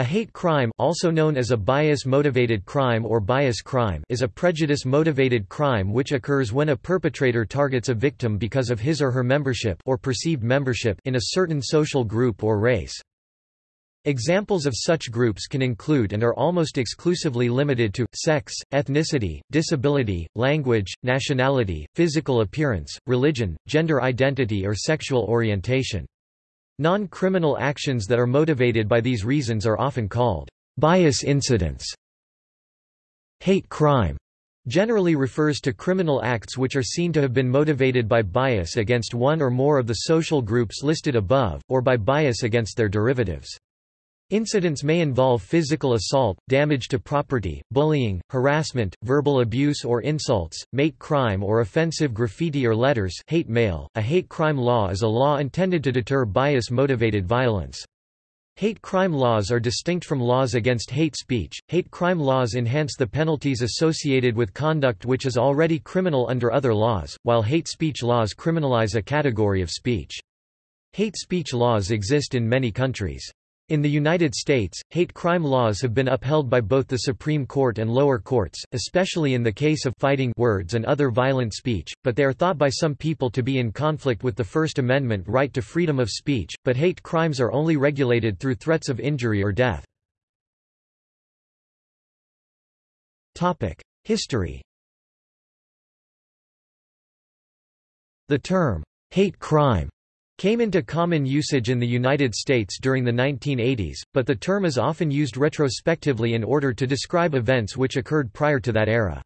A hate crime also known as a bias-motivated crime or bias crime is a prejudice-motivated crime which occurs when a perpetrator targets a victim because of his or her membership or perceived membership in a certain social group or race. Examples of such groups can include and are almost exclusively limited to, sex, ethnicity, disability, language, nationality, physical appearance, religion, gender identity or sexual orientation. Non-criminal actions that are motivated by these reasons are often called bias incidents. Hate crime generally refers to criminal acts which are seen to have been motivated by bias against one or more of the social groups listed above, or by bias against their derivatives. Incidents may involve physical assault, damage to property, bullying, harassment, verbal abuse or insults, mate crime or offensive graffiti or letters hate mail. .A hate crime law is a law intended to deter bias-motivated violence. Hate crime laws are distinct from laws against hate speech. Hate crime laws enhance the penalties associated with conduct which is already criminal under other laws, while hate speech laws criminalize a category of speech. Hate speech laws exist in many countries. In the United States, hate crime laws have been upheld by both the Supreme Court and lower courts, especially in the case of fighting words and other violent speech, but they are thought by some people to be in conflict with the First Amendment right to freedom of speech, but hate crimes are only regulated through threats of injury or death. History The term, hate crime came into common usage in the United States during the 1980s, but the term is often used retrospectively in order to describe events which occurred prior to that era.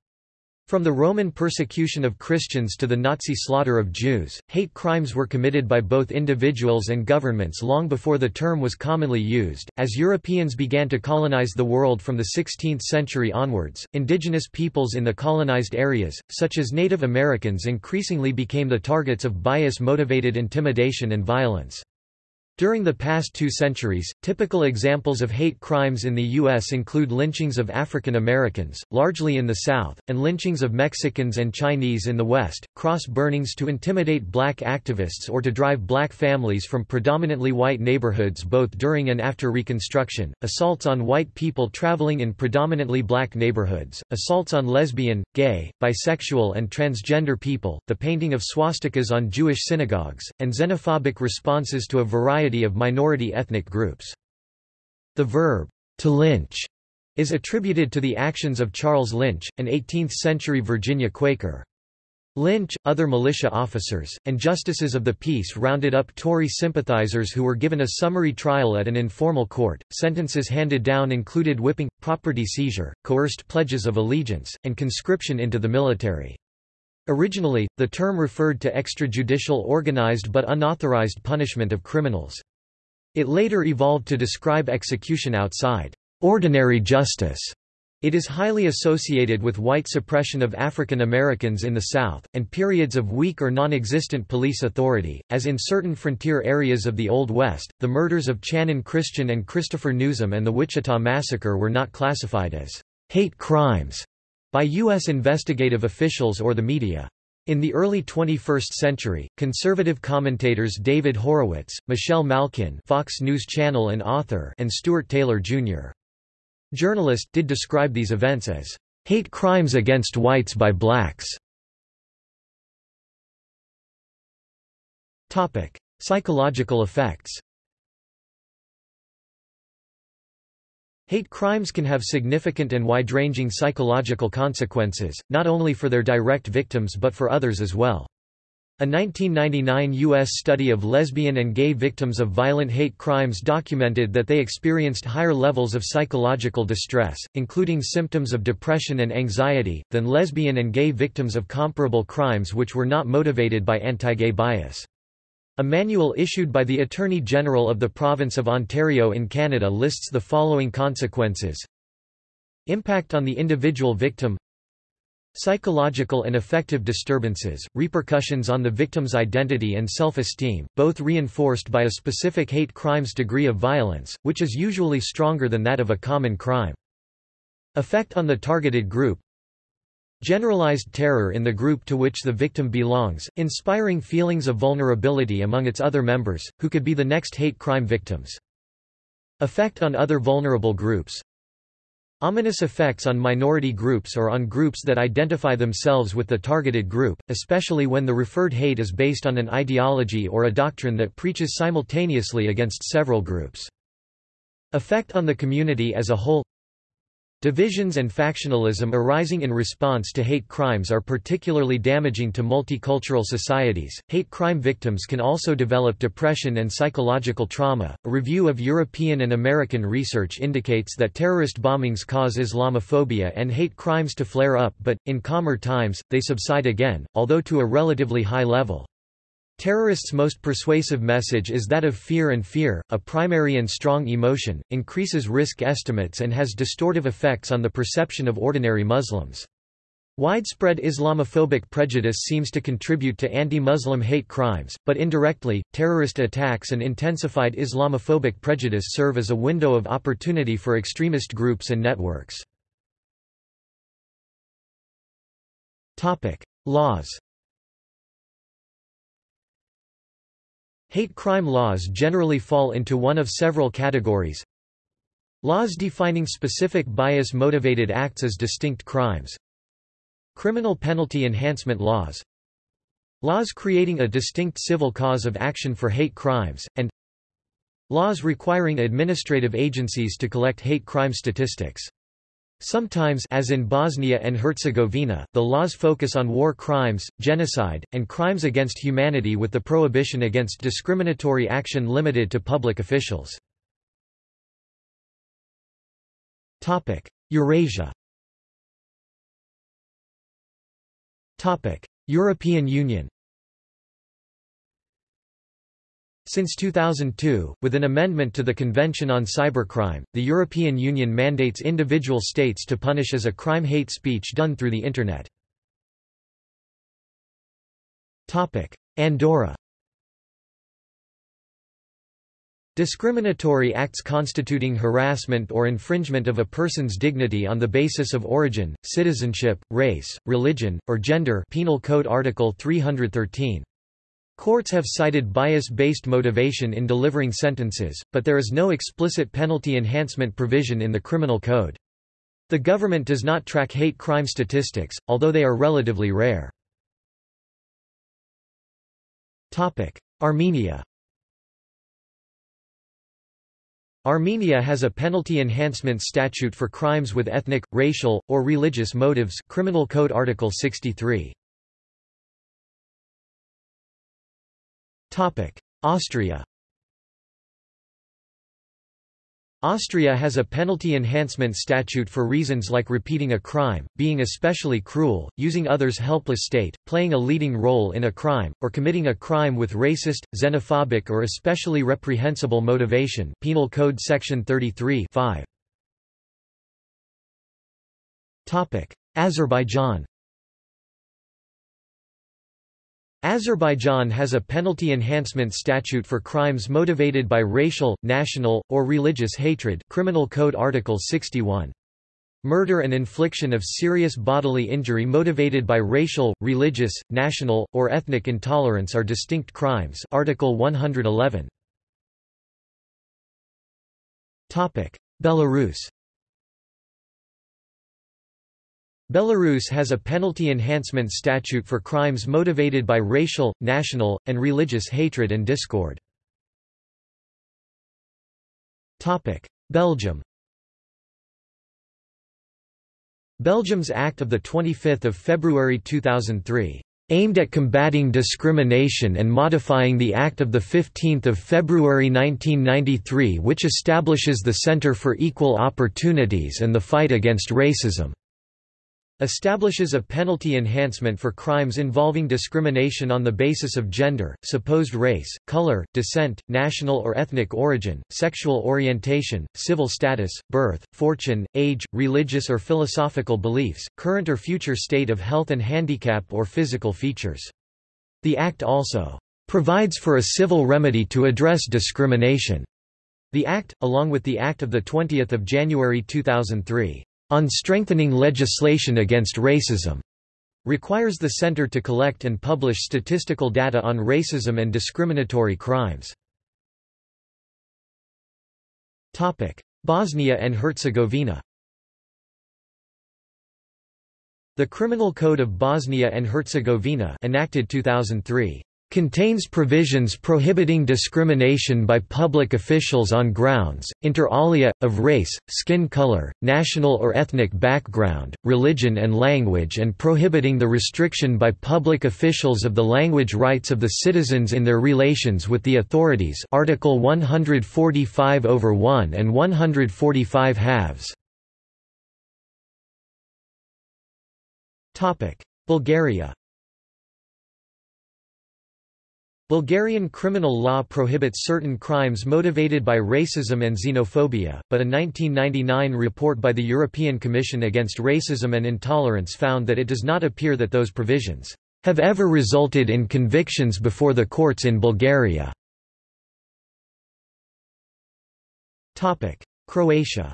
From the Roman persecution of Christians to the Nazi slaughter of Jews, hate crimes were committed by both individuals and governments long before the term was commonly used. As Europeans began to colonize the world from the 16th century onwards, indigenous peoples in the colonized areas, such as Native Americans, increasingly became the targets of bias motivated intimidation and violence. During the past two centuries, typical examples of hate crimes in the U.S. include lynchings of African Americans, largely in the South, and lynchings of Mexicans and Chinese in the West, cross burnings to intimidate black activists or to drive black families from predominantly white neighborhoods both during and after Reconstruction, assaults on white people traveling in predominantly black neighborhoods, assaults on lesbian, gay, bisexual and transgender people, the painting of swastikas on Jewish synagogues, and xenophobic responses to a variety variety of minority ethnic groups. The verb, to lynch, is attributed to the actions of Charles Lynch, an 18th-century Virginia Quaker. Lynch, other militia officers, and justices of the peace rounded up Tory sympathizers who were given a summary trial at an informal court. Sentences handed down included whipping, property seizure, coerced pledges of allegiance, and conscription into the military. Originally, the term referred to extrajudicial organized but unauthorized punishment of criminals. It later evolved to describe execution outside ordinary justice. It is highly associated with white suppression of African Americans in the South, and periods of weak or non-existent police authority, as in certain frontier areas of the Old West. The murders of Channon Christian and Christopher Newsom and the Wichita Massacre were not classified as hate crimes by U.S. investigative officials or the media. In the early 21st century, conservative commentators David Horowitz, Michelle Malkin Fox News Channel and author and Stuart Taylor, Jr. Journalist did describe these events as hate crimes against whites by blacks. Psychological effects Hate crimes can have significant and wide-ranging psychological consequences, not only for their direct victims but for others as well. A 1999 U.S. study of lesbian and gay victims of violent hate crimes documented that they experienced higher levels of psychological distress, including symptoms of depression and anxiety, than lesbian and gay victims of comparable crimes which were not motivated by anti-gay bias. A manual issued by the Attorney General of the Province of Ontario in Canada lists the following consequences. Impact on the individual victim Psychological and affective disturbances, repercussions on the victim's identity and self-esteem, both reinforced by a specific hate crime's degree of violence, which is usually stronger than that of a common crime. Effect on the targeted group Generalized terror in the group to which the victim belongs, inspiring feelings of vulnerability among its other members, who could be the next hate crime victims. Effect on other vulnerable groups Ominous effects on minority groups or on groups that identify themselves with the targeted group, especially when the referred hate is based on an ideology or a doctrine that preaches simultaneously against several groups. Effect on the community as a whole Divisions and factionalism arising in response to hate crimes are particularly damaging to multicultural societies. Hate crime victims can also develop depression and psychological trauma. A review of European and American research indicates that terrorist bombings cause Islamophobia and hate crimes to flare up, but, in calmer times, they subside again, although to a relatively high level. Terrorists' most persuasive message is that of fear and fear, a primary and strong emotion, increases risk estimates and has distortive effects on the perception of ordinary Muslims. Widespread Islamophobic prejudice seems to contribute to anti-Muslim hate crimes, but indirectly, terrorist attacks and intensified Islamophobic prejudice serve as a window of opportunity for extremist groups and networks. Laws Hate crime laws generally fall into one of several categories. Laws defining specific bias-motivated acts as distinct crimes. Criminal penalty enhancement laws. Laws creating a distinct civil cause of action for hate crimes, and Laws requiring administrative agencies to collect hate crime statistics. Sometimes as in Bosnia and Herzegovina, the laws focus on war crimes, genocide, and crimes against humanity with the prohibition against discriminatory action limited to public officials. Eurasia European Union Since 2002, with an amendment to the Convention on Cybercrime, the European Union mandates individual states to punish as a crime hate speech done through the Internet. Andorra Discriminatory acts constituting harassment or infringement of a person's dignity on the basis of origin, citizenship, race, religion, or gender Penal Code Article 313. Courts have cited bias-based motivation in delivering sentences, but there is no explicit penalty enhancement provision in the criminal code. The government does not track hate crime statistics, although they are relatively rare. Armenia Armenia has a penalty enhancement statute for crimes with ethnic, racial, or religious motives Criminal Code Article 63. Austria Austria has a penalty enhancement statute for reasons like repeating a crime, being especially cruel, using others' helpless state, playing a leading role in a crime, or committing a crime with racist, xenophobic or especially reprehensible motivation. Penal Code Section 33 5. Azerbaijan Azerbaijan has a penalty enhancement statute for crimes motivated by racial, national, or religious hatred Criminal Code Article 61. Murder and infliction of serious bodily injury motivated by racial, religious, national, or ethnic intolerance are distinct crimes Article 111. Belarus Belarus has a penalty enhancement statute for crimes motivated by racial, national, and religious hatred and discord. Belgium Belgium's Act of 25 February 2003 aimed at combating discrimination and modifying the Act of 15 February 1993 which establishes the Centre for Equal Opportunities and the Fight Against Racism establishes a penalty enhancement for crimes involving discrimination on the basis of gender, supposed race, color, descent, national or ethnic origin, sexual orientation, civil status, birth, fortune, age, religious or philosophical beliefs, current or future state of health and handicap or physical features. The Act also provides for a civil remedy to address discrimination. The Act, along with the Act of 20 January 2003, on strengthening legislation against racism requires the center to collect and publish statistical data on racism and discriminatory crimes. Bosnia and Herzegovina The Criminal Code of Bosnia and Herzegovina enacted 2003 contains provisions prohibiting discrimination by public officials on grounds, inter alia, of race, skin color, national or ethnic background, religion and language and prohibiting the restriction by public officials of the language rights of the citizens in their relations with the authorities Article 145 over 1 and 145 halves. Bulgaria Bulgarian criminal law prohibits certain crimes motivated by racism and xenophobia, but a 1999 report by the European Commission against Racism and Intolerance found that it does not appear that those provisions have ever resulted in convictions before the courts in Bulgaria. Croatia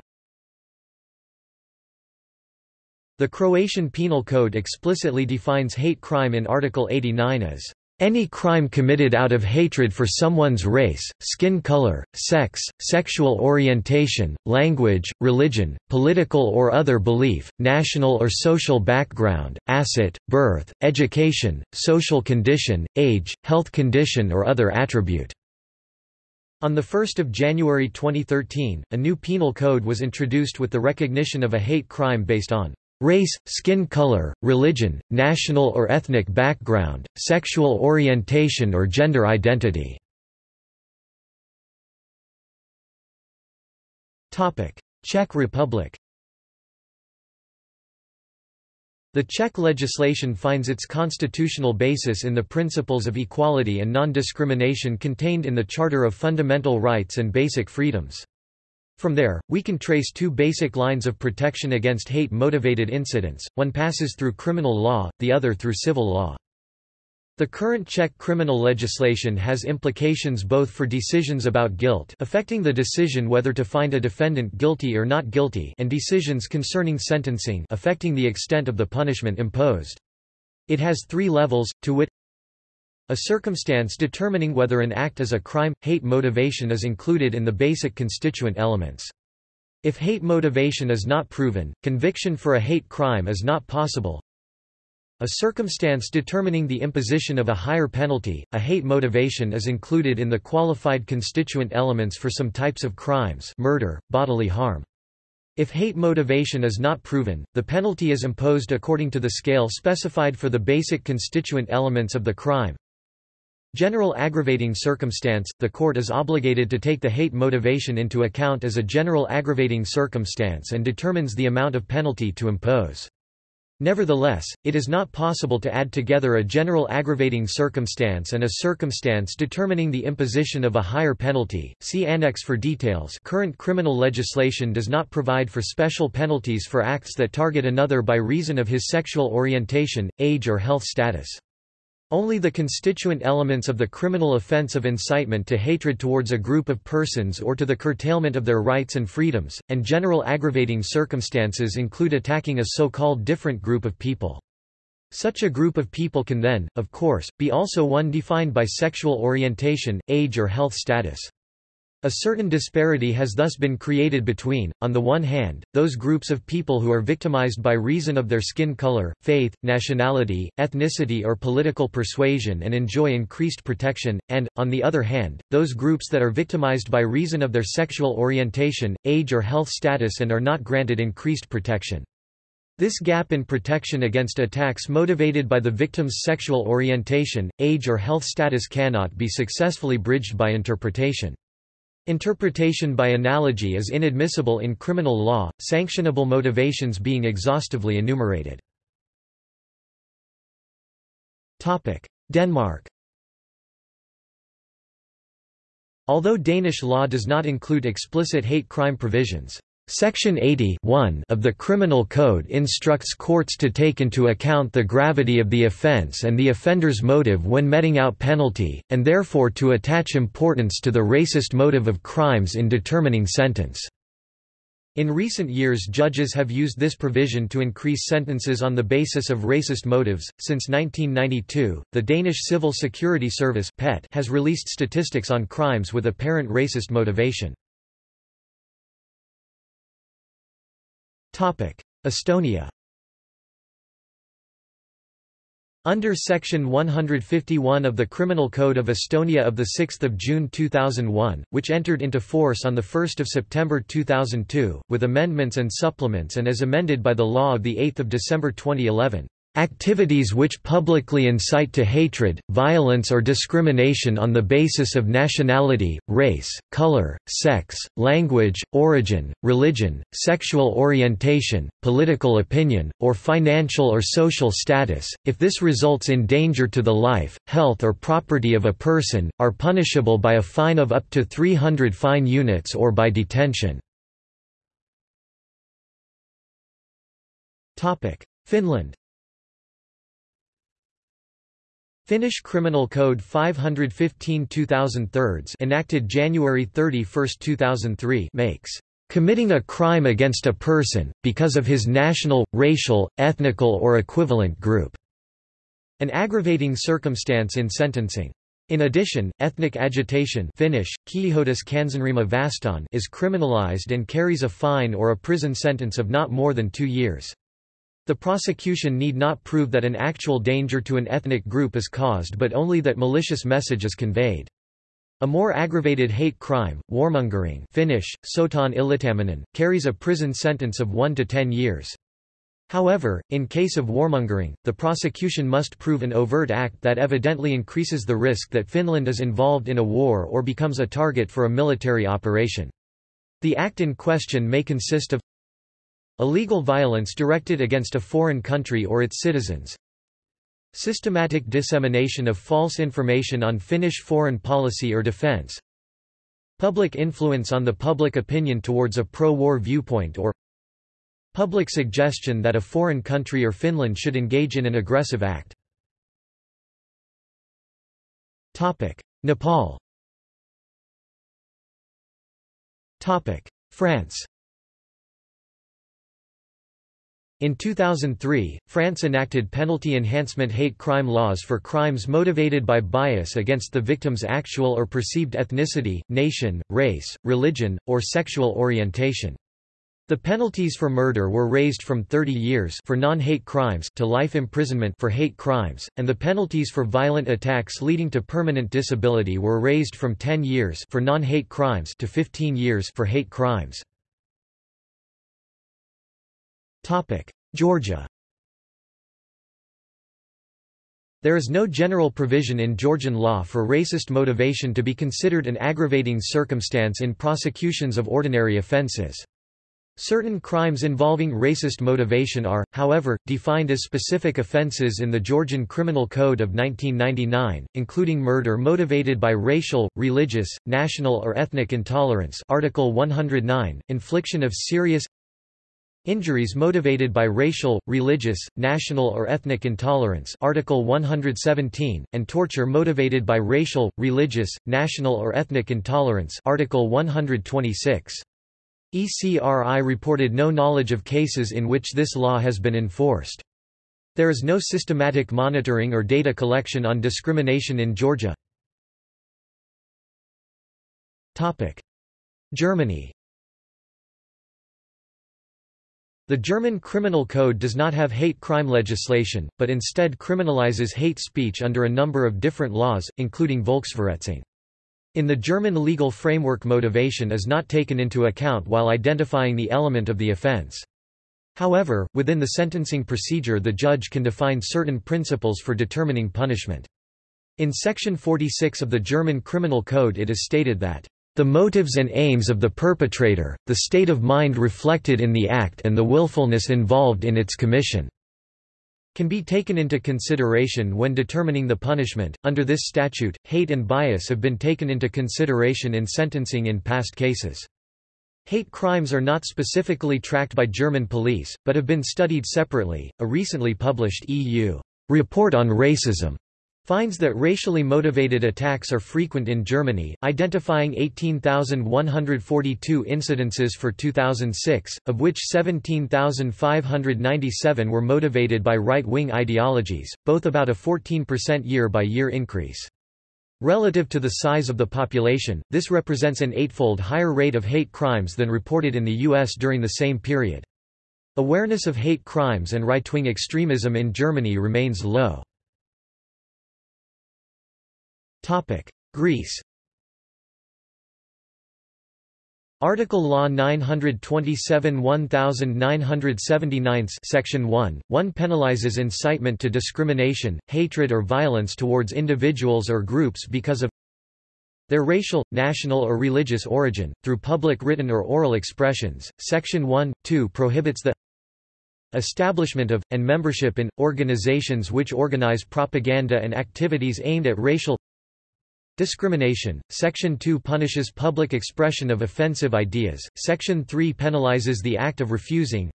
The Croatian Penal Code explicitly defines hate crime in Article 89 as any crime committed out of hatred for someone's race, skin color, sex, sexual orientation, language, religion, political or other belief, national or social background, asset, birth, education, social condition, age, health condition or other attribute. On 1 January 2013, a new penal code was introduced with the recognition of a hate crime based on race, skin color, religion, national or ethnic background, sexual orientation or gender identity. Czech Republic The Czech legislation finds its constitutional basis in the principles of equality and non-discrimination contained in the Charter of Fundamental Rights and Basic Freedoms. From there, we can trace two basic lines of protection against hate-motivated incidents, one passes through criminal law, the other through civil law. The current Czech criminal legislation has implications both for decisions about guilt affecting the decision whether to find a defendant guilty or not guilty and decisions concerning sentencing affecting the extent of the punishment imposed. It has three levels, to wit a circumstance determining whether an act is a crime – hate motivation is included in the basic constituent elements. If hate motivation is not proven, conviction for a hate crime is not possible. A circumstance determining the imposition of a higher penalty, a hate motivation is included in the qualified constituent elements for some types of crimes murder, bodily harm. If hate motivation is not proven, the penalty is imposed according to the scale specified for the basic constituent elements of the crime. General aggravating circumstance – The court is obligated to take the hate motivation into account as a general aggravating circumstance and determines the amount of penalty to impose. Nevertheless, it is not possible to add together a general aggravating circumstance and a circumstance determining the imposition of a higher penalty. See Annex for details. Current criminal legislation does not provide for special penalties for acts that target another by reason of his sexual orientation, age or health status. Only the constituent elements of the criminal offense of incitement to hatred towards a group of persons or to the curtailment of their rights and freedoms, and general aggravating circumstances include attacking a so-called different group of people. Such a group of people can then, of course, be also one defined by sexual orientation, age or health status. A certain disparity has thus been created between, on the one hand, those groups of people who are victimized by reason of their skin color, faith, nationality, ethnicity or political persuasion and enjoy increased protection, and, on the other hand, those groups that are victimized by reason of their sexual orientation, age or health status and are not granted increased protection. This gap in protection against attacks motivated by the victim's sexual orientation, age or health status cannot be successfully bridged by interpretation. Interpretation by analogy is inadmissible in criminal law, sanctionable motivations being exhaustively enumerated. Denmark Although Danish law does not include explicit hate crime provisions, Section 80 of the Criminal Code instructs courts to take into account the gravity of the offence and the offender's motive when meting out penalty, and therefore to attach importance to the racist motive of crimes in determining sentence. In recent years judges have used this provision to increase sentences on the basis of racist motives. Since 1992, the Danish Civil Security Service has released statistics on crimes with apparent racist motivation. Estonia. Under Section 151 of the Criminal Code of Estonia of 6 June 2001, which entered into force on 1 September 2002, with amendments and supplements and as amended by the law of 8 December 2011, Activities which publicly incite to hatred, violence or discrimination on the basis of nationality, race, color, sex, language, origin, religion, sexual orientation, political opinion, or financial or social status, if this results in danger to the life, health or property of a person, are punishable by a fine of up to 300 fine units or by detention. Finland Finnish Criminal Code 515 2003 enacted January 31, 2003 makes committing a crime against a person, because of his national, racial, ethnical or equivalent group, an aggravating circumstance in sentencing. In addition, ethnic agitation Finnish, vastaan is criminalized and carries a fine or a prison sentence of not more than two years. The prosecution need not prove that an actual danger to an ethnic group is caused but only that malicious message is conveyed. A more aggravated hate crime, warmongering Finnish, sotaan yllyttäminen, carries a prison sentence of 1 to 10 years. However, in case of warmongering, the prosecution must prove an overt act that evidently increases the risk that Finland is involved in a war or becomes a target for a military operation. The act in question may consist of Illegal violence directed against a foreign country or its citizens. Systematic dissemination of false information on Finnish foreign policy or defense. Public influence on the public opinion towards a pro-war viewpoint or Public suggestion that a foreign country or Finland should engage in an aggressive act. Nepal France In 2003, France enacted penalty enhancement hate crime laws for crimes motivated by bias against the victim's actual or perceived ethnicity, nation, race, religion, or sexual orientation. The penalties for murder were raised from 30 years for non-hate crimes to life imprisonment for hate crimes, and the penalties for violent attacks leading to permanent disability were raised from 10 years for non-hate crimes to 15 years for hate crimes. Georgia There is no general provision in Georgian law for racist motivation to be considered an aggravating circumstance in prosecutions of ordinary offences. Certain crimes involving racist motivation are, however, defined as specific offences in the Georgian Criminal Code of 1999, including murder motivated by racial, religious, national or ethnic intolerance Article 109, infliction of serious Injuries motivated by racial, religious, national or ethnic intolerance Article 117, and torture motivated by racial, religious, national or ethnic intolerance Article 126. ECRI reported no knowledge of cases in which this law has been enforced. There is no systematic monitoring or data collection on discrimination in Georgia. Germany The German Criminal Code does not have hate crime legislation, but instead criminalizes hate speech under a number of different laws, including Volksverhetzung. In the German legal framework motivation is not taken into account while identifying the element of the offense. However, within the sentencing procedure the judge can define certain principles for determining punishment. In Section 46 of the German Criminal Code it is stated that the motives and aims of the perpetrator, the state of mind reflected in the act and the willfulness involved in its commission can be taken into consideration when determining the punishment. Under this statute, hate and bias have been taken into consideration in sentencing in past cases. Hate crimes are not specifically tracked by German police, but have been studied separately. A recently published EU report on racism finds that racially motivated attacks are frequent in Germany, identifying 18,142 incidences for 2006, of which 17,597 were motivated by right-wing ideologies, both about a 14% year-by-year increase. Relative to the size of the population, this represents an eightfold higher rate of hate crimes than reported in the U.S. during the same period. Awareness of hate crimes and right-wing extremism in Germany remains low. Greece Article Law 927 1979 Section 1, 1 penalizes incitement to discrimination, hatred or violence towards individuals or groups because of their racial, national or religious origin, through public written or oral expressions. Section 1, 2 prohibits the establishment of, and membership in, organizations which organize propaganda and activities aimed at racial Discrimination. Section 2 punishes public expression of offensive ideas. Section 3 penalizes the act of refusing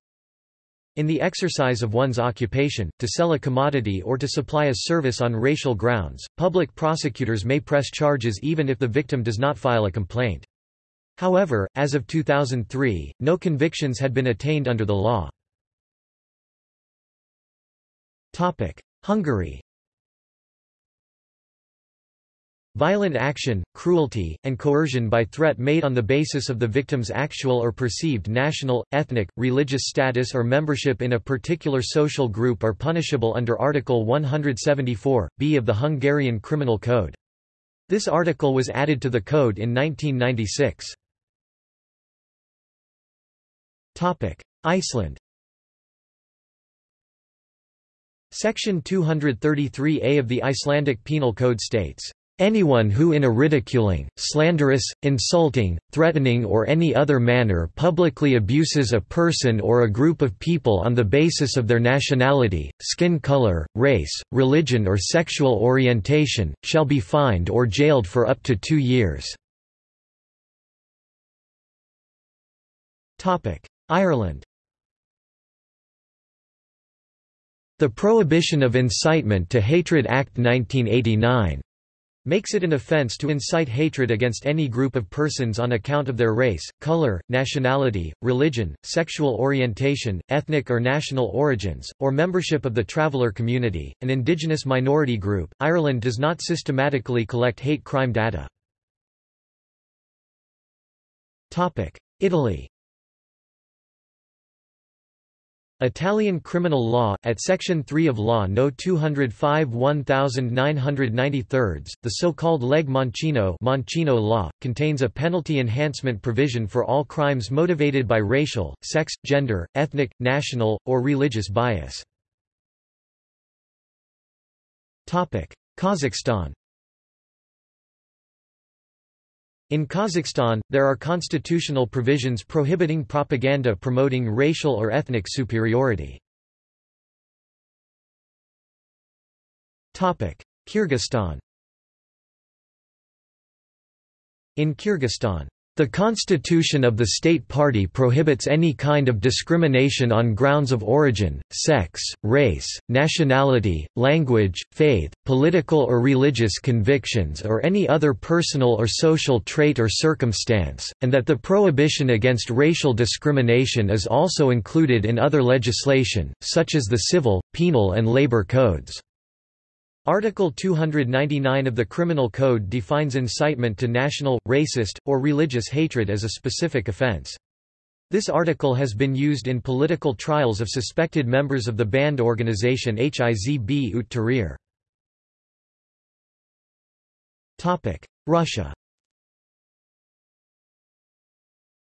in the exercise of one's occupation, to sell a commodity or to supply a service on racial grounds. Public prosecutors may press charges even if the victim does not file a complaint. However, as of 2003, no convictions had been attained under the law. Hungary Violent action, cruelty, and coercion by threat made on the basis of the victim's actual or perceived national, ethnic, religious status or membership in a particular social group are punishable under Article 174, b of the Hungarian Criminal Code. This article was added to the code in 1996. Iceland Section 233a of the Icelandic Penal Code states, Anyone who in a ridiculing, slanderous, insulting, threatening or any other manner publicly abuses a person or a group of people on the basis of their nationality, skin color, race, religion or sexual orientation, shall be fined or jailed for up to two years. Ireland The Prohibition of Incitement to Hatred Act 1989 makes it an offense to incite hatred against any group of persons on account of their race, color, nationality, religion, sexual orientation, ethnic or national origins, or membership of the traveller community, an indigenous minority group. Ireland does not systematically collect hate crime data. Italy Italian criminal law, at Section 3 of Law No. 205 1993, the so-called leg Mancino, Mancino law, contains a penalty enhancement provision for all crimes motivated by racial, sex, gender, ethnic, national, or religious bias. topic Kazakhstan In Kazakhstan, there are constitutional provisions prohibiting propaganda promoting racial or ethnic superiority. Kyrgyzstan In Kyrgyzstan the constitution of the state party prohibits any kind of discrimination on grounds of origin, sex, race, nationality, language, faith, political or religious convictions or any other personal or social trait or circumstance, and that the prohibition against racial discrimination is also included in other legislation, such as the civil, penal and labor codes. Article 299 of the Criminal Code defines incitement to national, racist, or religious hatred as a specific offense. This article has been used in political trials of suspected members of the banned organization Hizb ut Tahrir. Russia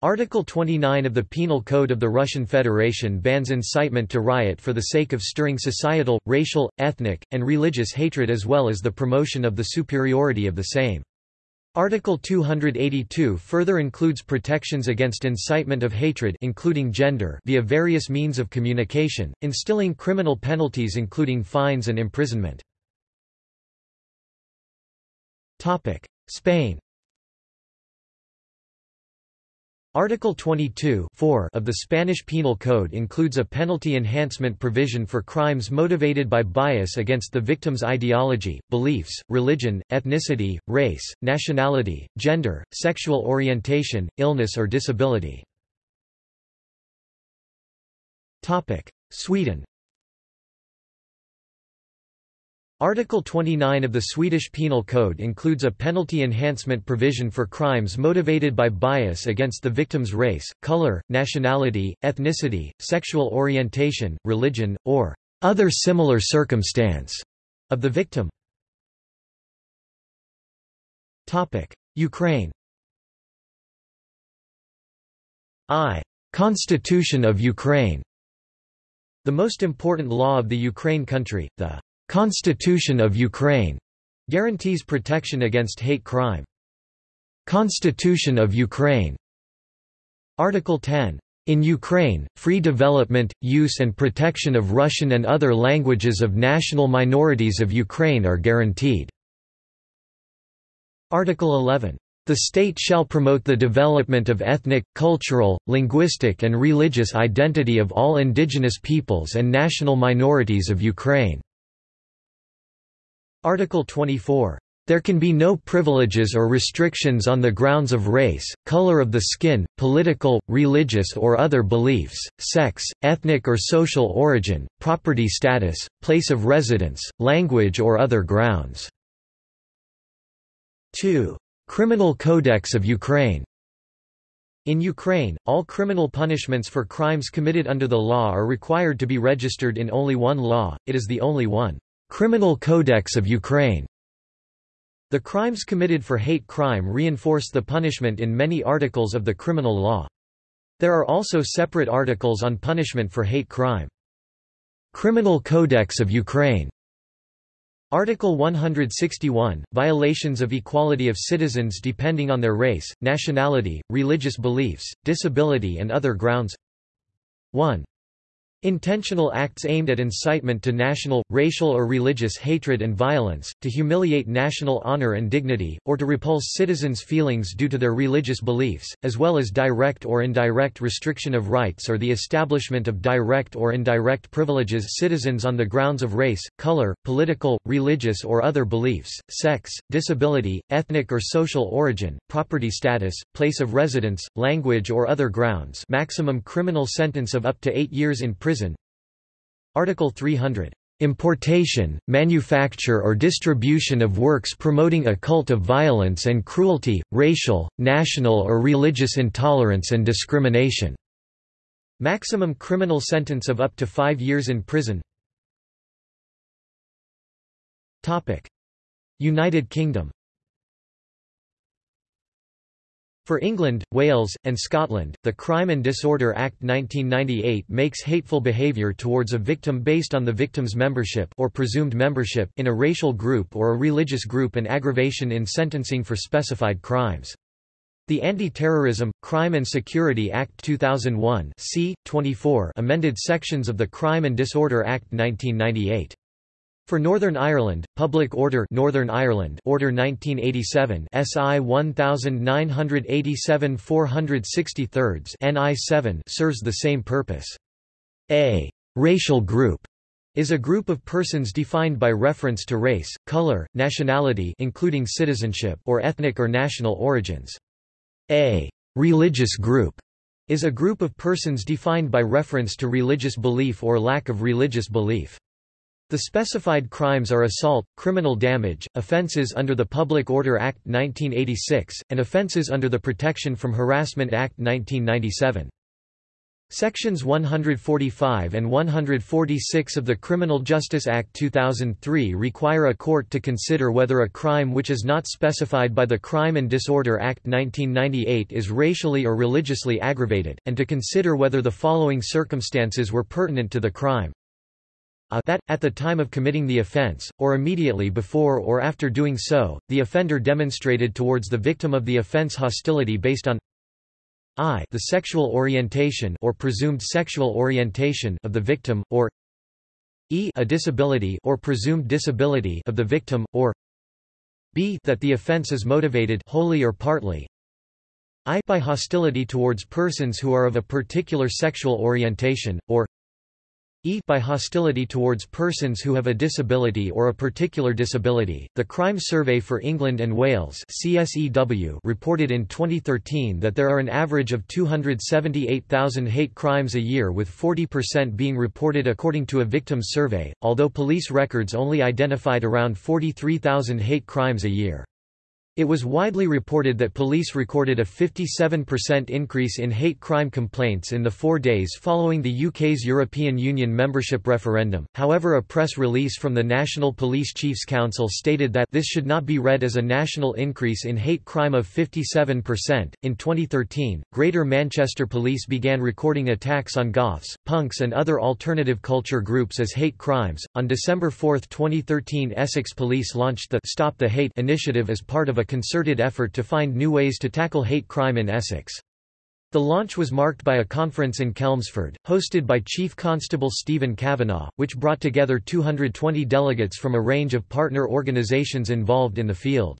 Article 29 of the Penal Code of the Russian Federation bans incitement to riot for the sake of stirring societal, racial, ethnic, and religious hatred as well as the promotion of the superiority of the same. Article 282 further includes protections against incitement of hatred including gender via various means of communication, instilling criminal penalties including fines and imprisonment. Spain Article 22 of the Spanish Penal Code includes a penalty enhancement provision for crimes motivated by bias against the victim's ideology, beliefs, religion, ethnicity, race, nationality, gender, sexual orientation, illness or disability. Sweden Article 29 of the Swedish Penal Code includes a penalty enhancement provision for crimes motivated by bias against the victim's race, color, nationality, ethnicity, sexual orientation, religion, or other similar circumstance of the victim. Ukraine I. Constitution of Ukraine The most important law of the Ukraine country, the Constitution of Ukraine guarantees protection against hate crime. Constitution of Ukraine Article 10. In Ukraine, free development, use and protection of Russian and other languages of national minorities of Ukraine are guaranteed. Article 11. The state shall promote the development of ethnic, cultural, linguistic and religious identity of all indigenous peoples and national minorities of Ukraine. Article 24. There can be no privileges or restrictions on the grounds of race, color of the skin, political, religious or other beliefs, sex, ethnic or social origin, property status, place of residence, language or other grounds. 2. Criminal Codex of Ukraine in Ukraine, all criminal punishments for crimes committed under the law are required to be registered in only one law, it is the only one. Criminal Codex of Ukraine. The crimes committed for hate crime reinforce the punishment in many articles of the criminal law. There are also separate articles on punishment for hate crime. Criminal Codex of Ukraine. Article 161, violations of equality of citizens depending on their race, nationality, religious beliefs, disability and other grounds 1. Intentional acts aimed at incitement to national, racial or religious hatred and violence, to humiliate national honor and dignity, or to repulse citizens' feelings due to their religious beliefs, as well as direct or indirect restriction of rights or the establishment of direct or indirect privileges citizens on the grounds of race, color, political, religious or other beliefs, sex, disability, ethnic or social origin, property status, place of residence, language or other grounds maximum criminal sentence of up to eight years in prison prison. Article 300 importation, manufacture or distribution of works promoting a cult of violence and cruelty, racial, national or religious intolerance and discrimination." Maximum criminal sentence of up to five years in prison. United Kingdom For England, Wales, and Scotland, the Crime and Disorder Act 1998 makes hateful behaviour towards a victim based on the victim's membership or presumed membership in a racial group or a religious group an aggravation in sentencing for specified crimes. The Anti-Terrorism, Crime and Security Act 2001 c. 24 amended sections of the Crime and Disorder Act 1998. For Northern Ireland, Public Order Northern Ireland Order 1987 SI 1987 463 NI 7 serves the same purpose. A racial group is a group of persons defined by reference to race, color, nationality including citizenship or ethnic or national origins. A religious group is a group of persons defined by reference to religious belief or lack of religious belief. The specified crimes are assault, criminal damage, offences under the Public Order Act 1986, and offences under the Protection from Harassment Act 1997. Sections 145 and 146 of the Criminal Justice Act 2003 require a court to consider whether a crime which is not specified by the Crime and Disorder Act 1998 is racially or religiously aggravated, and to consider whether the following circumstances were pertinent to the crime a that, at the time of committing the offense, or immediately before or after doing so, the offender demonstrated towards the victim of the offense hostility based on i the sexual orientation or presumed sexual orientation of the victim, or e a disability or presumed disability of the victim, or b that the offense is motivated wholly or partly i by hostility towards persons who are of a particular sexual orientation, or e by hostility towards persons who have a disability or a particular disability. The Crime Survey for England and Wales (CSEW) reported in 2013 that there are an average of 278,000 hate crimes a year with 40% being reported according to a victim survey, although police records only identified around 43,000 hate crimes a year. It was widely reported that police recorded a 57% increase in hate crime complaints in the four days following the UK's European Union membership referendum. However, a press release from the National Police Chiefs Council stated that this should not be read as a national increase in hate crime of 57%. In 2013, Greater Manchester Police began recording attacks on goths, punks, and other alternative culture groups as hate crimes. On December 4, 2013, Essex Police launched the Stop the Hate initiative as part of a concerted effort to find new ways to tackle hate crime in Essex. The launch was marked by a conference in Chelmsford, hosted by Chief Constable Stephen Kavanagh, which brought together 220 delegates from a range of partner organisations involved in the field.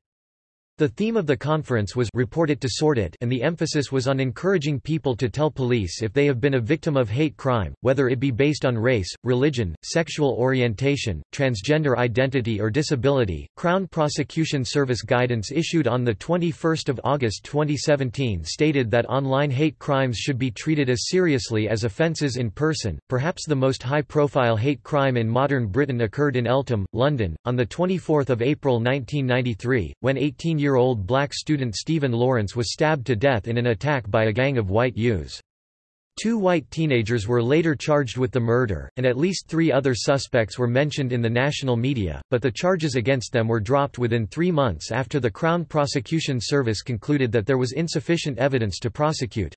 The theme of the conference was Report it to sort it and the emphasis was on encouraging people to tell police if they have been a victim of hate crime, whether it be based on race, religion, sexual orientation, transgender identity or disability. Crown Prosecution Service guidance issued on 21 August 2017 stated that online hate crimes should be treated as seriously as offences in person. Perhaps the most high-profile hate crime in modern Britain occurred in Eltham, London, on 24 April 1993, when 18 year year-old black student Stephen Lawrence was stabbed to death in an attack by a gang of white youths. Two white teenagers were later charged with the murder, and at least three other suspects were mentioned in the national media, but the charges against them were dropped within three months after the Crown Prosecution Service concluded that there was insufficient evidence to prosecute.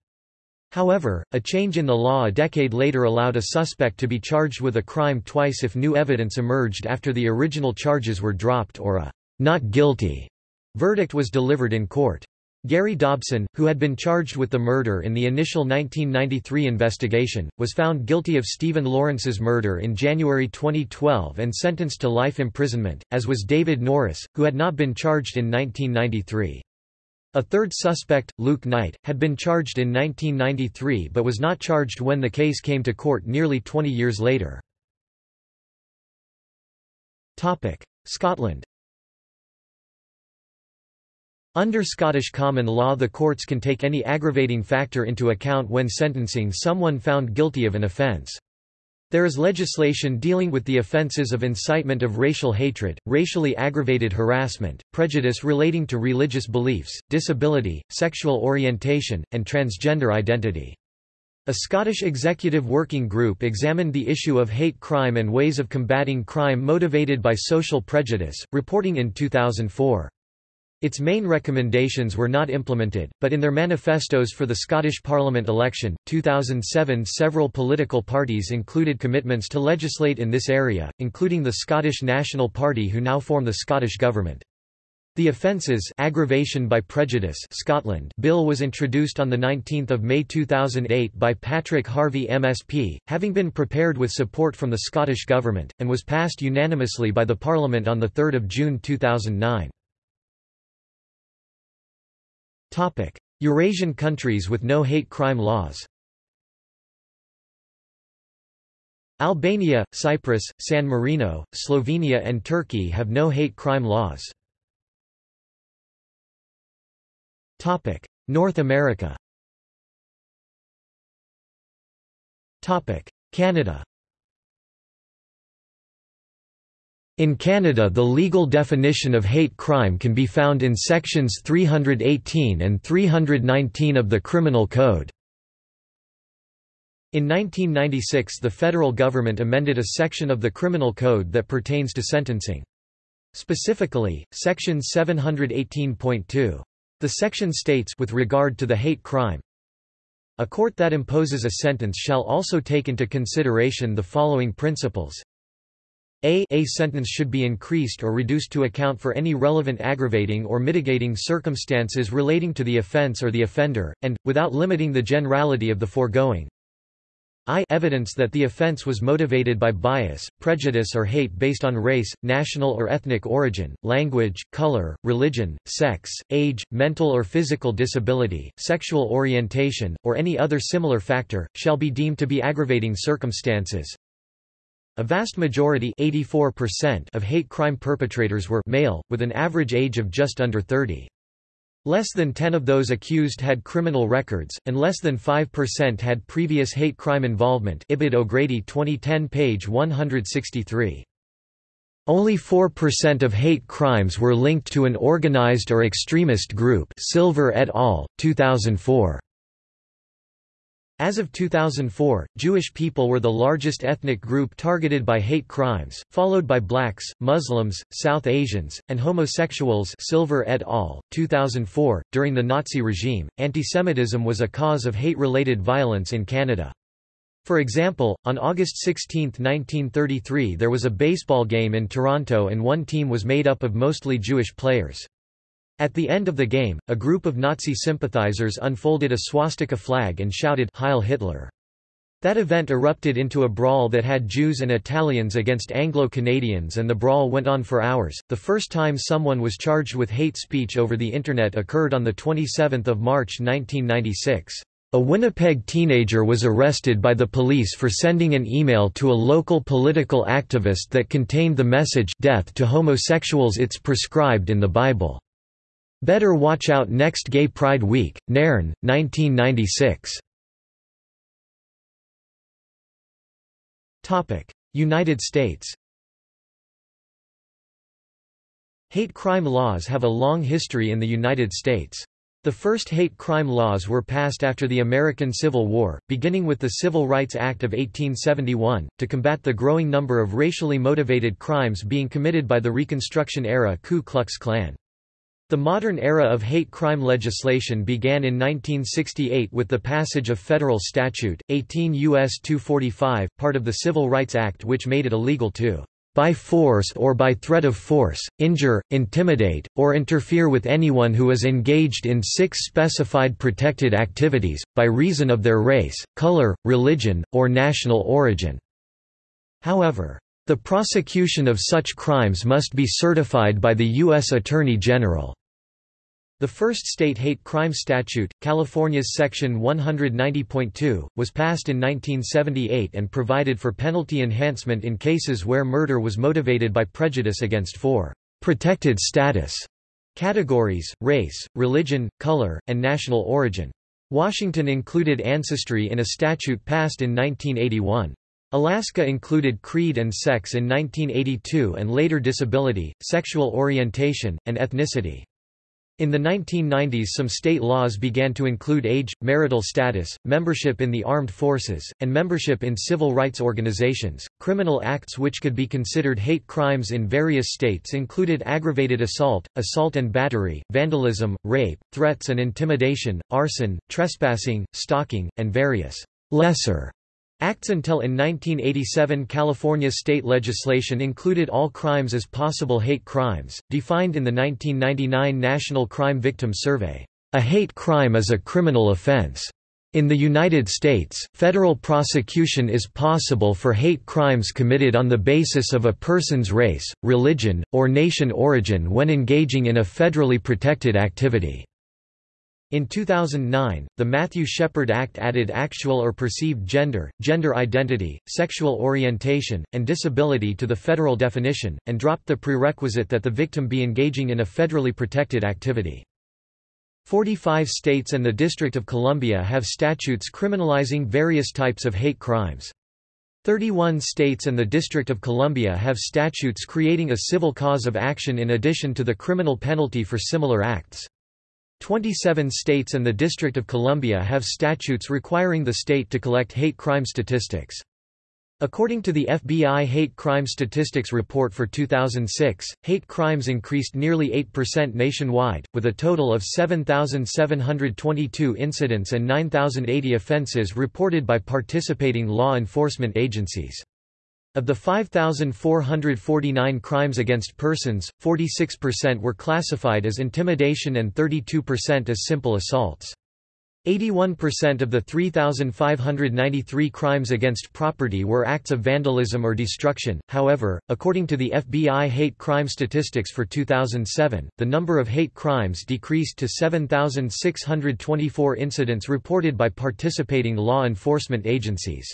However, a change in the law a decade later allowed a suspect to be charged with a crime twice if new evidence emerged after the original charges were dropped or a not guilty Verdict was delivered in court. Gary Dobson, who had been charged with the murder in the initial 1993 investigation, was found guilty of Stephen Lawrence's murder in January 2012 and sentenced to life imprisonment, as was David Norris, who had not been charged in 1993. A third suspect, Luke Knight, had been charged in 1993 but was not charged when the case came to court nearly 20 years later. Scotland under Scottish common law the courts can take any aggravating factor into account when sentencing someone found guilty of an offence. There is legislation dealing with the offences of incitement of racial hatred, racially aggravated harassment, prejudice relating to religious beliefs, disability, sexual orientation, and transgender identity. A Scottish executive working group examined the issue of hate crime and ways of combating crime motivated by social prejudice, reporting in 2004. Its main recommendations were not implemented, but in their manifestos for the Scottish Parliament election, 2007 several political parties included commitments to legislate in this area, including the Scottish National Party who now form the Scottish Government. The Offences Aggravation by Prejudice Scotland bill was introduced on 19 May 2008 by Patrick Harvie MSP, having been prepared with support from the Scottish Government, and was passed unanimously by the Parliament on 3 June 2009. Topic: Eurasian countries with no hate crime laws. Albania, Cyprus, San Marino, Slovenia and Turkey have no hate crime laws. Topic: North America. Topic: Canada. In Canada the legal definition of hate crime can be found in sections 318 and 319 of the Criminal Code. In 1996 the federal government amended a section of the Criminal Code that pertains to sentencing. Specifically, Section 718.2. The section states with regard to the hate crime, a court that imposes a sentence shall also take into consideration the following principles a, a sentence should be increased or reduced to account for any relevant aggravating or mitigating circumstances relating to the offense or the offender, and, without limiting the generality of the foregoing, I evidence that the offense was motivated by bias, prejudice or hate based on race, national or ethnic origin, language, color, religion, sex, age, mental or physical disability, sexual orientation, or any other similar factor, shall be deemed to be aggravating circumstances. A vast majority of hate crime perpetrators were male, with an average age of just under 30. Less than 10 of those accused had criminal records, and less than 5% had previous hate crime involvement Ibid O'Grady 2010 page 163. Only 4% of hate crimes were linked to an organized or extremist group Silver et al., 2004. As of 2004, Jewish people were the largest ethnic group targeted by hate crimes, followed by blacks, Muslims, South Asians, and homosexuals Silver et al., 2004. .During the Nazi regime, antisemitism was a cause of hate-related violence in Canada. For example, on August 16, 1933 there was a baseball game in Toronto and one team was made up of mostly Jewish players. At the end of the game, a group of Nazi sympathizers unfolded a swastika flag and shouted Heil Hitler. That event erupted into a brawl that had Jews and Italians against Anglo-Canadians and the brawl went on for hours. The first time someone was charged with hate speech over the internet occurred on the 27th of March 1996. A Winnipeg teenager was arrested by the police for sending an email to a local political activist that contained the message Death to homosexuals it's prescribed in the Bible. Better watch out next Gay Pride Week, Nairn, 1996. United States Hate crime laws have a long history in the United States. The first hate crime laws were passed after the American Civil War, beginning with the Civil Rights Act of 1871, to combat the growing number of racially motivated crimes being committed by the Reconstruction-era Ku Klux Klan. The modern era of hate crime legislation began in 1968 with the passage of federal statute, 18 U.S. 245, part of the Civil Rights Act which made it illegal to by force or by threat of force, injure, intimidate, or interfere with anyone who is engaged in six specified protected activities, by reason of their race, color, religion, or national origin." However, the prosecution of such crimes must be certified by the U.S. Attorney General. The first state hate crime statute, California's Section 190.2, was passed in 1978 and provided for penalty enhancement in cases where murder was motivated by prejudice against four protected status categories, race, religion, color, and national origin. Washington included ancestry in a statute passed in 1981. Alaska included creed and sex in 1982 and later disability, sexual orientation, and ethnicity. In the 1990s some state laws began to include age, marital status, membership in the armed forces, and membership in civil rights organizations. Criminal acts which could be considered hate crimes in various states included aggravated assault, assault and battery, vandalism, rape, threats and intimidation, arson, trespassing, stalking, and various lesser Acts until in 1987 California state legislation included all crimes as possible hate crimes, defined in the 1999 National Crime Victim Survey. A hate crime is a criminal offense. In the United States, federal prosecution is possible for hate crimes committed on the basis of a person's race, religion, or nation origin when engaging in a federally protected activity. In 2009, the Matthew Shepard Act added actual or perceived gender, gender identity, sexual orientation, and disability to the federal definition, and dropped the prerequisite that the victim be engaging in a federally protected activity. 45 states and the District of Columbia have statutes criminalizing various types of hate crimes. 31 states and the District of Columbia have statutes creating a civil cause of action in addition to the criminal penalty for similar acts. 27 states and the District of Columbia have statutes requiring the state to collect hate crime statistics. According to the FBI Hate Crime Statistics Report for 2006, hate crimes increased nearly 8% nationwide, with a total of 7,722 incidents and 9,080 offenses reported by participating law enforcement agencies. Of the 5,449 crimes against persons, 46% were classified as intimidation and 32% as simple assaults. 81% of the 3,593 crimes against property were acts of vandalism or destruction. However, according to the FBI hate crime statistics for 2007, the number of hate crimes decreased to 7,624 incidents reported by participating law enforcement agencies.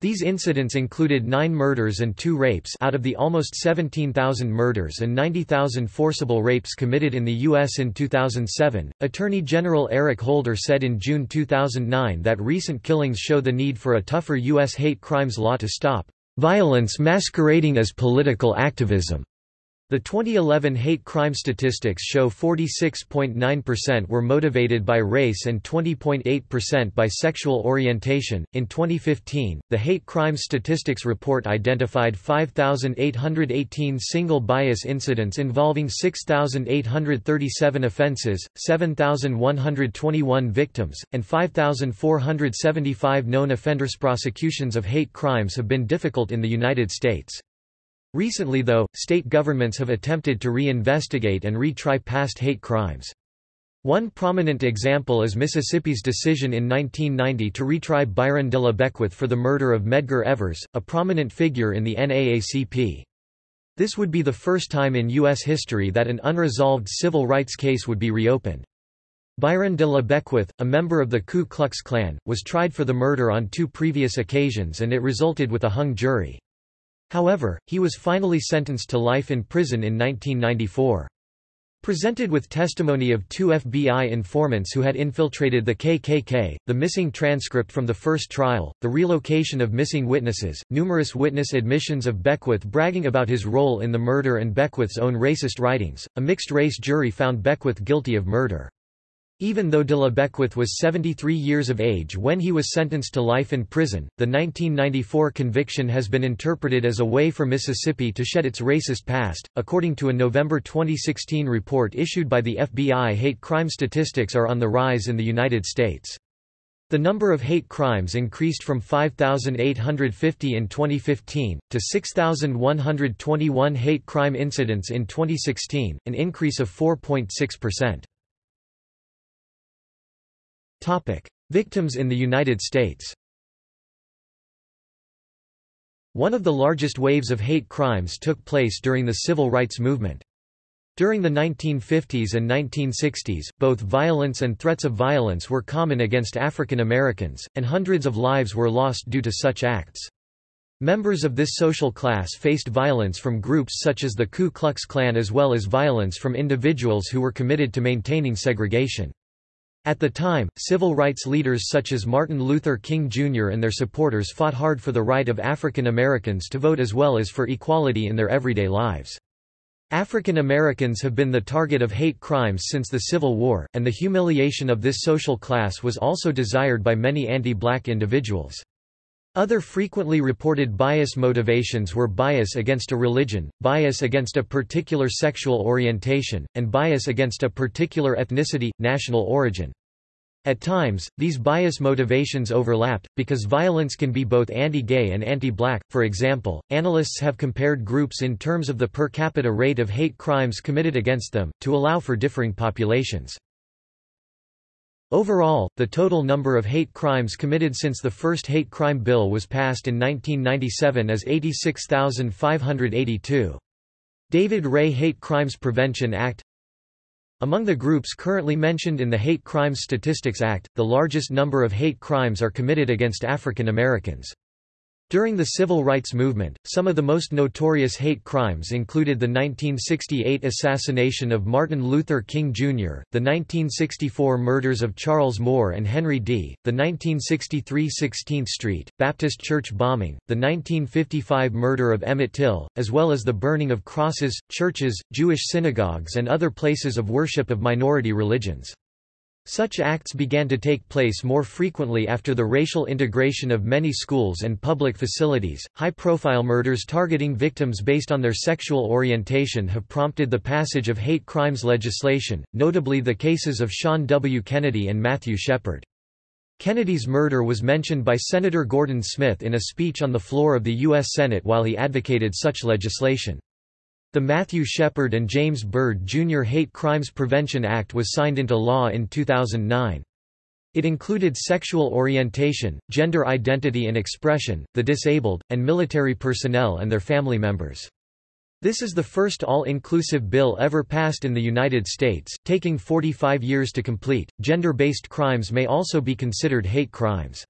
These incidents included nine murders and two rapes out of the almost 17,000 murders and 90,000 forcible rapes committed in the U.S. in 2007. Attorney General Eric Holder said in June 2009 that recent killings show the need for a tougher U.S. hate crimes law to stop violence masquerading as political activism. The 2011 hate crime statistics show 46.9% were motivated by race and 20.8% by sexual orientation. In 2015, the Hate Crime Statistics Report identified 5,818 single bias incidents involving 6,837 offenses, 7,121 victims, and 5,475 known offenders. Prosecutions of hate crimes have been difficult in the United States. Recently though, state governments have attempted to re-investigate and retry past hate crimes. One prominent example is Mississippi's decision in 1990 to retry Byron de la Beckwith for the murder of Medgar Evers, a prominent figure in the NAACP. This would be the first time in U.S. history that an unresolved civil rights case would be reopened. Byron de la Beckwith, a member of the Ku Klux Klan, was tried for the murder on two previous occasions and it resulted with a hung jury. However, he was finally sentenced to life in prison in 1994. Presented with testimony of two FBI informants who had infiltrated the KKK, the missing transcript from the first trial, the relocation of missing witnesses, numerous witness admissions of Beckwith bragging about his role in the murder and Beckwith's own racist writings, a mixed-race jury found Beckwith guilty of murder. Even though de la Beckwith was 73 years of age when he was sentenced to life in prison, the 1994 conviction has been interpreted as a way for Mississippi to shed its racist past. According to a November 2016 report issued by the FBI, hate crime statistics are on the rise in the United States. The number of hate crimes increased from 5,850 in 2015, to 6,121 hate crime incidents in 2016, an increase of 4.6%. Victims in the United States One of the largest waves of hate crimes took place during the civil rights movement. During the 1950s and 1960s, both violence and threats of violence were common against African Americans, and hundreds of lives were lost due to such acts. Members of this social class faced violence from groups such as the Ku Klux Klan as well as violence from individuals who were committed to maintaining segregation. At the time, civil rights leaders such as Martin Luther King Jr. and their supporters fought hard for the right of African Americans to vote as well as for equality in their everyday lives. African Americans have been the target of hate crimes since the Civil War, and the humiliation of this social class was also desired by many anti-black individuals. Other frequently reported bias motivations were bias against a religion, bias against a particular sexual orientation, and bias against a particular ethnicity, national origin. At times, these bias motivations overlapped, because violence can be both anti-gay and anti-black. For example, analysts have compared groups in terms of the per capita rate of hate crimes committed against them, to allow for differing populations. Overall, the total number of hate crimes committed since the first hate crime bill was passed in 1997 is 86,582. David Ray Hate Crimes Prevention Act Among the groups currently mentioned in the Hate Crimes Statistics Act, the largest number of hate crimes are committed against African Americans. During the civil rights movement, some of the most notorious hate crimes included the 1968 assassination of Martin Luther King Jr., the 1964 murders of Charles Moore and Henry Dee, the 1963 16th Street, Baptist Church bombing, the 1955 murder of Emmett Till, as well as the burning of crosses, churches, Jewish synagogues and other places of worship of minority religions. Such acts began to take place more frequently after the racial integration of many schools and public facilities. High profile murders targeting victims based on their sexual orientation have prompted the passage of hate crimes legislation, notably the cases of Sean W. Kennedy and Matthew Shepard. Kennedy's murder was mentioned by Senator Gordon Smith in a speech on the floor of the U.S. Senate while he advocated such legislation. The Matthew Shepard and James Byrd Jr. Hate Crimes Prevention Act was signed into law in 2009. It included sexual orientation, gender identity and expression, the disabled, and military personnel and their family members. This is the first all-inclusive bill ever passed in the United States, taking 45 years to complete. Gender-based crimes may also be considered hate crimes.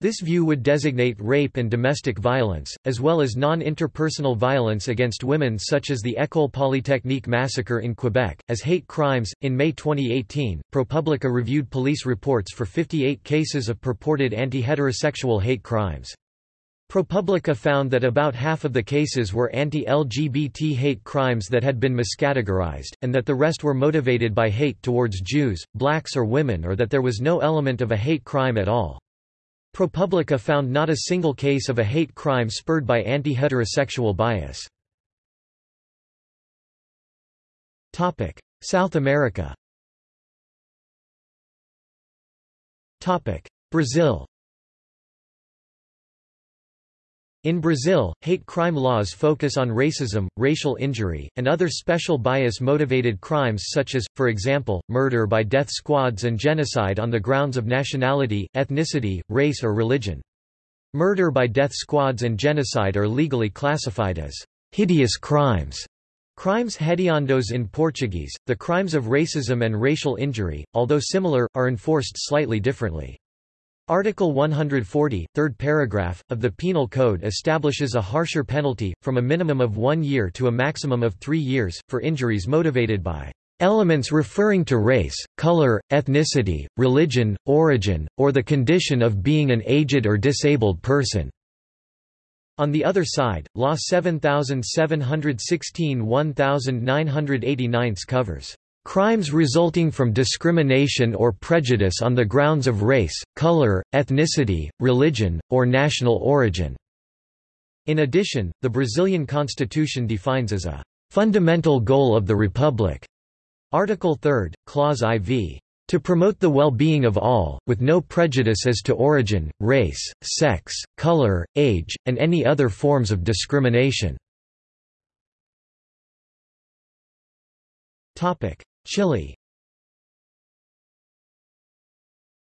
This view would designate rape and domestic violence, as well as non-interpersonal violence against women such as the École Polytechnique massacre in Quebec, as hate crimes. In May 2018, ProPublica reviewed police reports for 58 cases of purported anti-heterosexual hate crimes. ProPublica found that about half of the cases were anti-LGBT hate crimes that had been miscategorized, and that the rest were motivated by hate towards Jews, blacks or women or that there was no element of a hate crime at all. ProPublica found not a single case of a hate crime spurred by anti-heterosexual bias. South America Brazil In Brazil, hate crime laws focus on racism, racial injury, and other special bias-motivated crimes such as, for example, murder by death squads and genocide on the grounds of nationality, ethnicity, race or religion. Murder by death squads and genocide are legally classified as hideous crimes. Crimes hediondos in Portuguese, the crimes of racism and racial injury, although similar, are enforced slightly differently. Article 140, third paragraph, of the Penal Code establishes a harsher penalty, from a minimum of one year to a maximum of three years, for injuries motivated by elements referring to race, color, ethnicity, religion, origin, or the condition of being an aged or disabled person." On the other side, Law 7716 1989 covers Crimes resulting from discrimination or prejudice on the grounds of race, color, ethnicity, religion, or national origin." In addition, the Brazilian constitution defines as a "...fundamental goal of the republic." Article 3, Clause IV. To promote the well-being of all, with no prejudice as to origin, race, sex, color, age, and any other forms of discrimination. Chile.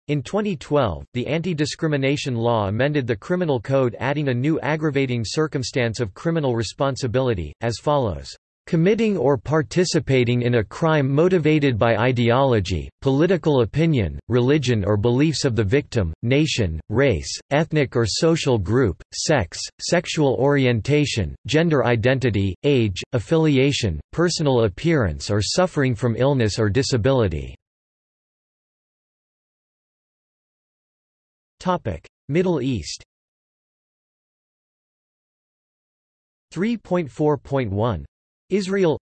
In 2012, the anti-discrimination law amended the criminal code adding a new aggravating circumstance of criminal responsibility, as follows committing or participating in a crime motivated by ideology, political opinion, religion or beliefs of the victim, nation, race, ethnic or social group, sex, sexual orientation, gender identity, age, affiliation, personal appearance or suffering from illness or disability. Middle East 3.4.1 Israel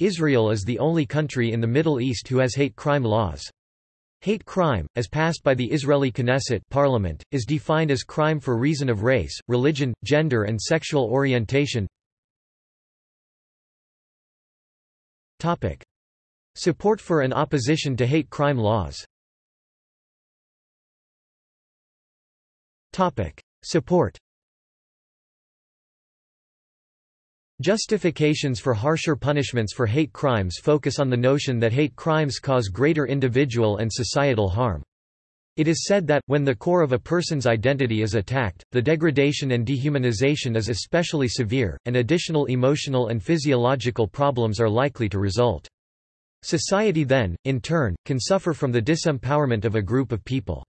Israel is the only country in the Middle East who has hate crime laws. Hate crime, as passed by the Israeli Knesset parliament, is defined as crime for reason of race, religion, gender and sexual orientation. Support for and opposition to hate crime laws Support Justifications for harsher punishments for hate crimes focus on the notion that hate crimes cause greater individual and societal harm. It is said that, when the core of a person's identity is attacked, the degradation and dehumanization is especially severe, and additional emotional and physiological problems are likely to result. Society then, in turn, can suffer from the disempowerment of a group of people.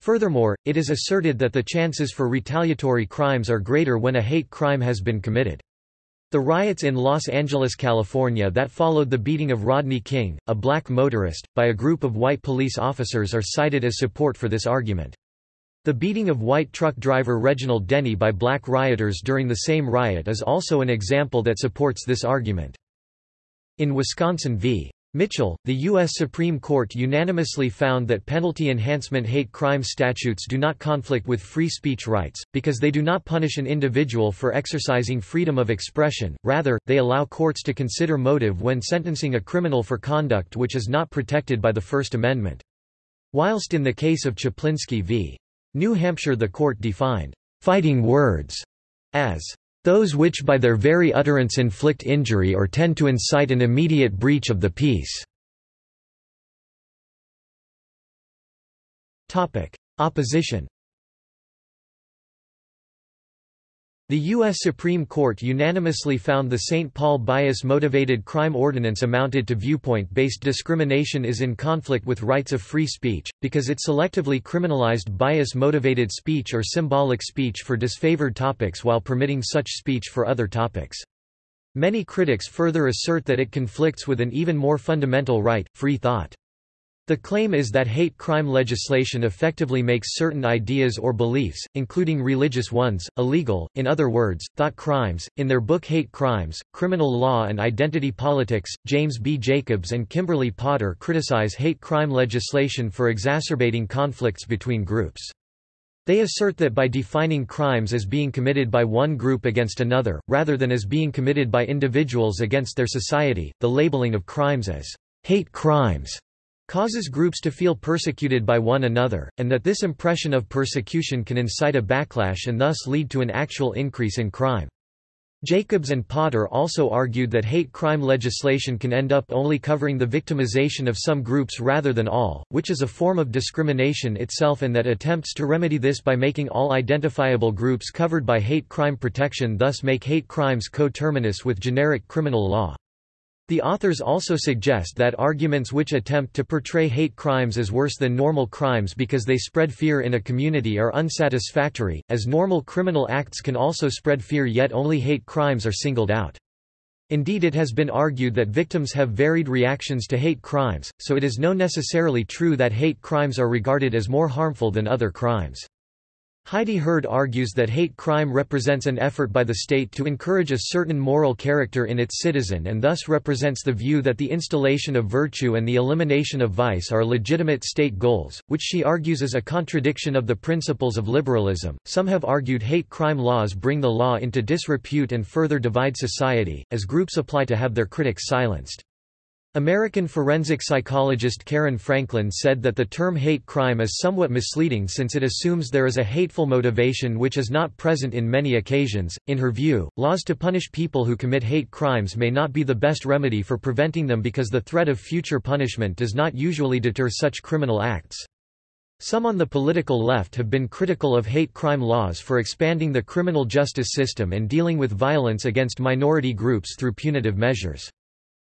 Furthermore, it is asserted that the chances for retaliatory crimes are greater when a hate crime has been committed. The riots in Los Angeles, California that followed the beating of Rodney King, a black motorist, by a group of white police officers are cited as support for this argument. The beating of white truck driver Reginald Denny by black rioters during the same riot is also an example that supports this argument. In Wisconsin v. Mitchell, the U.S. Supreme Court unanimously found that penalty enhancement hate crime statutes do not conflict with free speech rights, because they do not punish an individual for exercising freedom of expression, rather, they allow courts to consider motive when sentencing a criminal for conduct which is not protected by the First Amendment. Whilst in the case of Chaplinsky v. New Hampshire the court defined, "...fighting words," as those which by their very utterance inflict injury or tend to incite an immediate breach of the peace. Opposition The U.S. Supreme Court unanimously found the St. Paul bias-motivated crime ordinance amounted to viewpoint-based discrimination is in conflict with rights of free speech, because it selectively criminalized bias-motivated speech or symbolic speech for disfavored topics while permitting such speech for other topics. Many critics further assert that it conflicts with an even more fundamental right, free thought. The claim is that hate crime legislation effectively makes certain ideas or beliefs, including religious ones, illegal, in other words, thought crimes. In their book Hate Crimes, Criminal Law and Identity Politics, James B. Jacobs and Kimberly Potter criticize hate crime legislation for exacerbating conflicts between groups. They assert that by defining crimes as being committed by one group against another, rather than as being committed by individuals against their society, the labeling of crimes as hate crimes causes groups to feel persecuted by one another, and that this impression of persecution can incite a backlash and thus lead to an actual increase in crime. Jacobs and Potter also argued that hate crime legislation can end up only covering the victimization of some groups rather than all, which is a form of discrimination itself and that attempts to remedy this by making all identifiable groups covered by hate crime protection thus make hate crimes coterminous with generic criminal law. The authors also suggest that arguments which attempt to portray hate crimes as worse than normal crimes because they spread fear in a community are unsatisfactory, as normal criminal acts can also spread fear yet only hate crimes are singled out. Indeed it has been argued that victims have varied reactions to hate crimes, so it is no necessarily true that hate crimes are regarded as more harmful than other crimes. Heidi Hurd argues that hate crime represents an effort by the state to encourage a certain moral character in its citizen and thus represents the view that the installation of virtue and the elimination of vice are legitimate state goals, which she argues is a contradiction of the principles of liberalism. Some have argued hate crime laws bring the law into disrepute and further divide society, as groups apply to have their critics silenced. American forensic psychologist Karen Franklin said that the term hate crime is somewhat misleading since it assumes there is a hateful motivation which is not present in many occasions. In her view, laws to punish people who commit hate crimes may not be the best remedy for preventing them because the threat of future punishment does not usually deter such criminal acts. Some on the political left have been critical of hate crime laws for expanding the criminal justice system and dealing with violence against minority groups through punitive measures.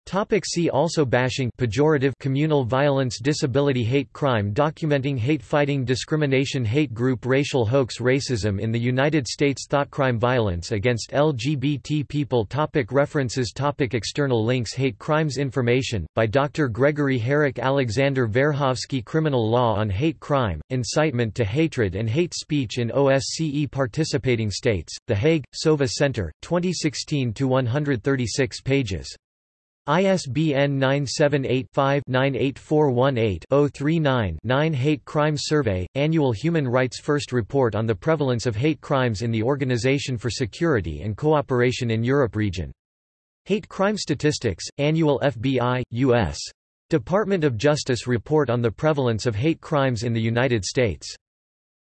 Topic see also Bashing pejorative communal violence Disability Hate crime Documenting hate fighting Discrimination Hate group Racial hoax Racism in the United States Thought crime Violence against LGBT people topic References topic External links Hate crimes Information, by Dr. Gregory Herek Alexander Verkhovsky Criminal Law on Hate Crime, Incitement to Hatred and Hate Speech in OSCE Participating States, The Hague, Sova Center, 2016-136 pages. ISBN 978-5-98418-039-9 Hate Crime Survey, Annual Human Rights First Report on the Prevalence of Hate Crimes in the Organization for Security and Cooperation in Europe Region. Hate Crime Statistics, Annual FBI, U.S. Department of Justice Report on the Prevalence of Hate Crimes in the United States.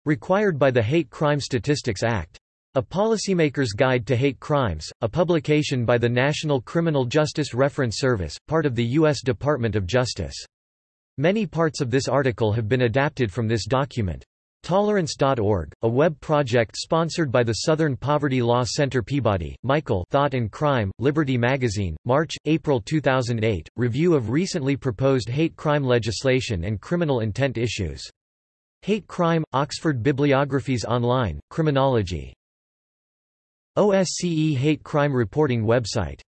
Required by the Hate Crime Statistics Act. A Policymaker's Guide to Hate Crimes, a publication by the National Criminal Justice Reference Service, part of the U.S. Department of Justice. Many parts of this article have been adapted from this document. Tolerance.org, a web project sponsored by the Southern Poverty Law Center Peabody, Michael Thought and Crime, Liberty Magazine, March, April 2008, review of recently proposed hate crime legislation and criminal intent issues. Hate Crime, Oxford Bibliographies Online, Criminology OSCE Hate Crime Reporting website